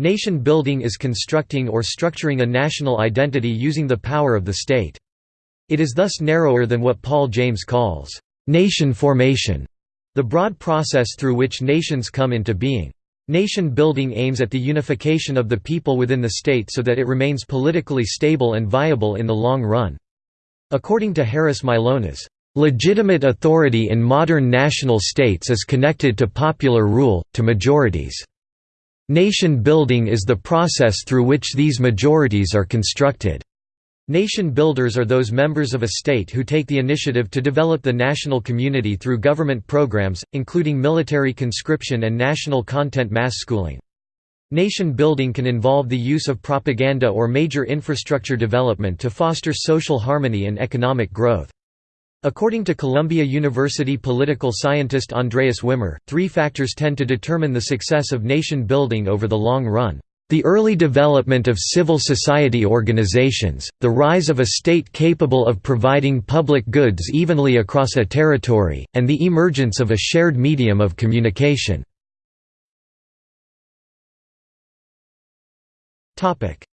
Nation building is constructing or structuring a national identity using the power of the state. It is thus narrower than what Paul James calls, "...nation formation", the broad process through which nations come into being. Nation building aims at the unification of the people within the state so that it remains politically stable and viable in the long run. According to Harris Mylonas, "...legitimate authority in modern national states is connected to popular rule, to majorities. Nation building is the process through which these majorities are constructed." Nation builders are those members of a state who take the initiative to develop the national community through government programs, including military conscription and national content mass schooling. Nation building can involve the use of propaganda or major infrastructure development to foster social harmony and economic growth. According to Columbia University political scientist Andreas Wimmer, three factors tend to determine the success of nation building over the long run. The early development of civil society organizations, the rise of a state capable of providing public goods evenly across a territory, and the emergence of a shared medium of communication.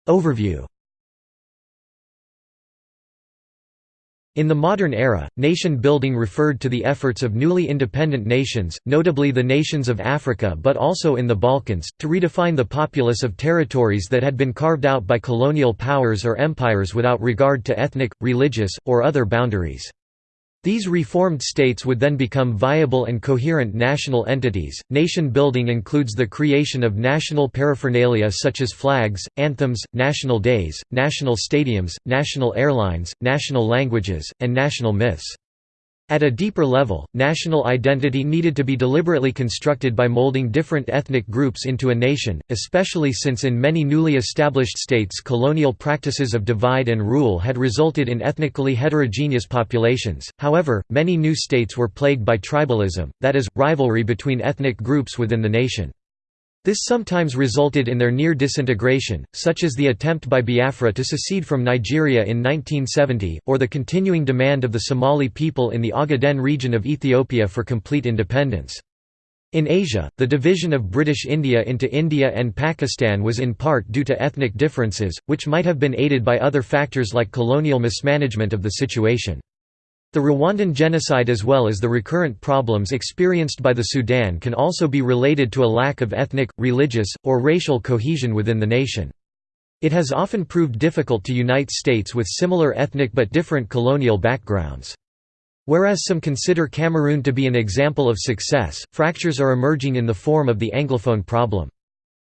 Overview In the modern era, nation-building referred to the efforts of newly independent nations, notably the nations of Africa but also in the Balkans, to redefine the populace of territories that had been carved out by colonial powers or empires without regard to ethnic, religious, or other boundaries. These reformed states would then become viable and coherent national entities. Nation building includes the creation of national paraphernalia such as flags, anthems, national days, national stadiums, national airlines, national languages, and national myths. At a deeper level, national identity needed to be deliberately constructed by molding different ethnic groups into a nation, especially since in many newly established states colonial practices of divide and rule had resulted in ethnically heterogeneous populations. However, many new states were plagued by tribalism, that is, rivalry between ethnic groups within the nation. This sometimes resulted in their near disintegration, such as the attempt by Biafra to secede from Nigeria in 1970, or the continuing demand of the Somali people in the Ogaden region of Ethiopia for complete independence. In Asia, the division of British India into India and Pakistan was in part due to ethnic differences, which might have been aided by other factors like colonial mismanagement of the situation. The Rwandan genocide as well as the recurrent problems experienced by the Sudan can also be related to a lack of ethnic, religious, or racial cohesion within the nation. It has often proved difficult to unite states with similar ethnic but different colonial backgrounds. Whereas some consider Cameroon to be an example of success, fractures are emerging in the form of the Anglophone problem.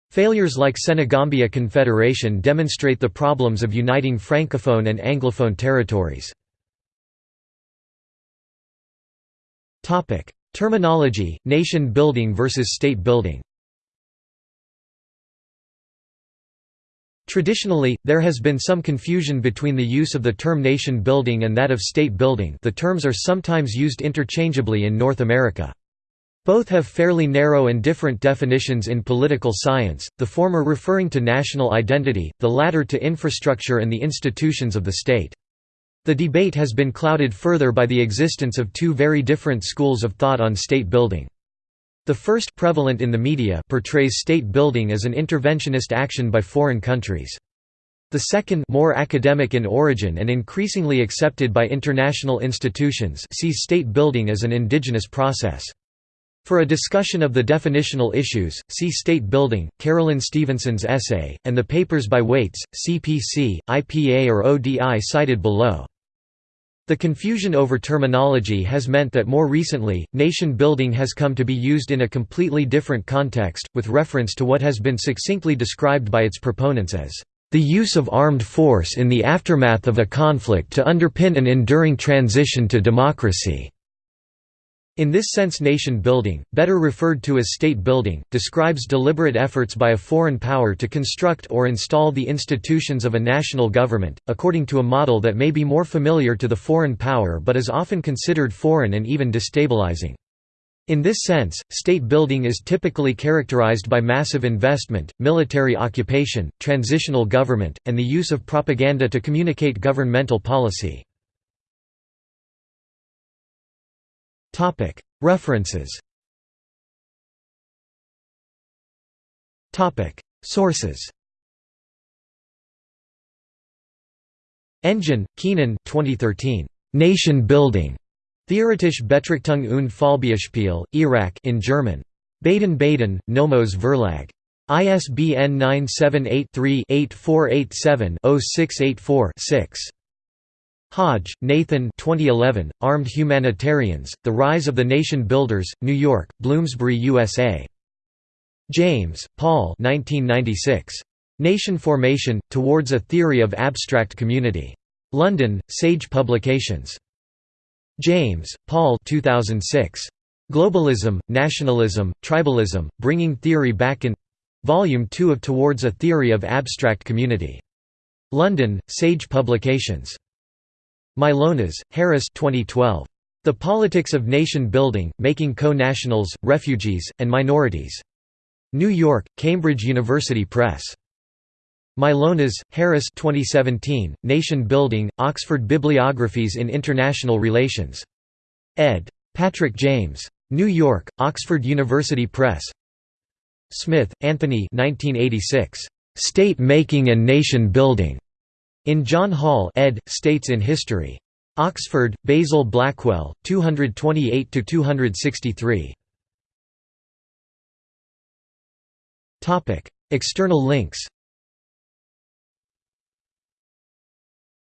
Failures like Senegambia Confederation demonstrate the problems of uniting Francophone and Anglophone territories. Topic: Terminology: Nation building versus state building. Traditionally, there has been some confusion between the use of the term nation building and that of state building the terms are sometimes used interchangeably in North America. Both have fairly narrow and different definitions in political science, the former referring to national identity, the latter to infrastructure and the institutions of the state. The debate has been clouded further by the existence of two very different schools of thought on state building. The first prevalent in the media portrays state building as an interventionist action by foreign countries. The second more academic in origin and increasingly accepted by international institutions sees state building as an indigenous process. For a discussion of the definitional issues, see State Building, Carolyn Stephenson's essay, and the papers by Whaites, CPC, IPA or ODI cited below. The confusion over terminology has meant that more recently, nation building has come to be used in a completely different context, with reference to what has been succinctly described by its proponents as the use of armed force in the aftermath of a conflict to underpin an enduring transition to democracy. In this sense nation building, better referred to as state building, describes deliberate efforts by a foreign power to construct or install the institutions of a national government, according to a model that may be more familiar to the foreign power but is often considered foreign and even destabilizing. In this sense, state building is typically characterized by massive investment, military occupation, transitional government, and the use of propaganda to communicate governmental policy. References Sources Engin, Kenan 2013. Nation Building. Theoretische Betrachtung und Fallbeispiel, Iraq in German. Baden-Baden, Nomos Verlag. ISBN 978-3-8487-0684-6. Hodge, Nathan 2011, Armed Humanitarians, The Rise of the Nation Builders, New York, Bloomsbury USA. James, Paul 1996. Nation Formation, Towards a Theory of Abstract Community. London, Sage Publications. James, Paul 2006. Globalism, Nationalism, Tribalism, Bringing Theory Back in Volume 2 of Towards a Theory of Abstract Community. London, Sage Publications. Mylonas, Harris 2012. The Politics of Nation Building, Making Co-Nationals, Refugees, and Minorities. New York, Cambridge University Press. Mylonas, Harris 2017, Nation Building, Oxford Bibliographies in International Relations. ed. Patrick James. New York, Oxford University Press Smith, Anthony 1986. State Making and Nation Building. In John Hall ed., States in History. Oxford, Basil Blackwell, 228–263. External links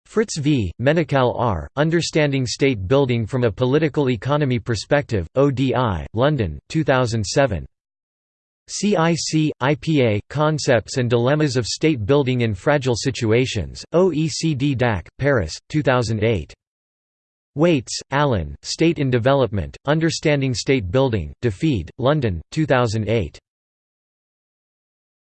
Fritz V., Menocal R., Understanding State Building from a Political Economy Perspective, ODI, London, 2007. CIC, IPA, Concepts and Dilemmas of State Building in Fragile Situations, OECD DAC, Paris, 2008. Whaites, Alan, State in Development, Understanding State Building, DFID, London, 2008.